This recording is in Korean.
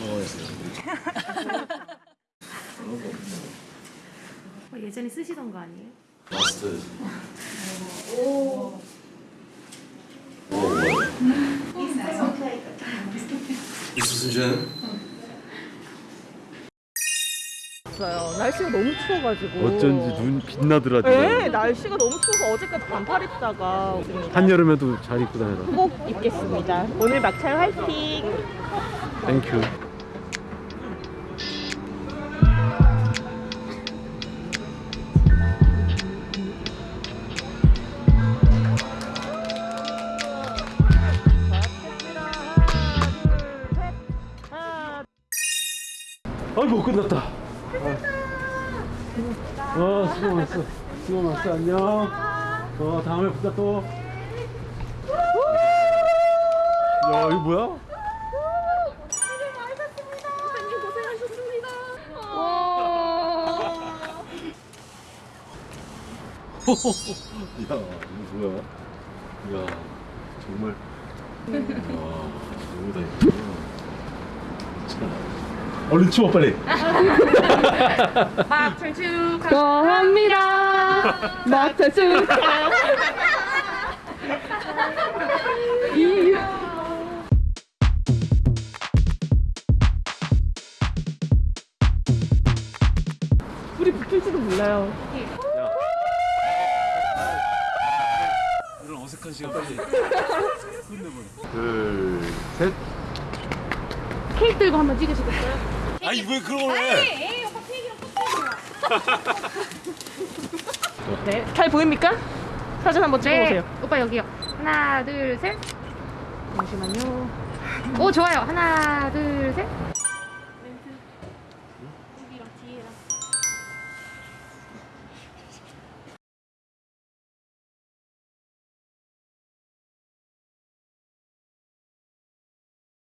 무서워했어요. 어, 예전에 쓰시던 거 아니에요? 마스터. 오. 오. 있으신지는? 날씨가 너무 추워가지고 어쩐지 눈 빛나더라 네 날씨가 너무 추워서 어제까지 반팔 입다가 한여름에도 잘 입고 다녀라 꼭 입겠습니다 오늘 막창 화이팅 땡큐 아이고 끝났다. 어 수고 많았어. 수고 많았어 안녕. 어 다음에 보자 또. 야 이거 뭐야? 야 이거 뭐야? 야 정말. 와 너무 다행이다. 참. 얼른 추워 빨리. 축하. 축하합니다. 막차 축하. 우리 붙을지도 몰라요. 이런 어색한 시간 빨리. 둘, 셋. 케이크 들고 한번 찍으시겠어요? 아니 왜 그런 걸 해? 에이 오빠 케이크랑 네, 잘 보입니까? 사진 한번 찍어보세요. 네. 오빠 여기요. 하나 둘 셋. 잠시만요. 오 좋아요. 하나 둘 셋.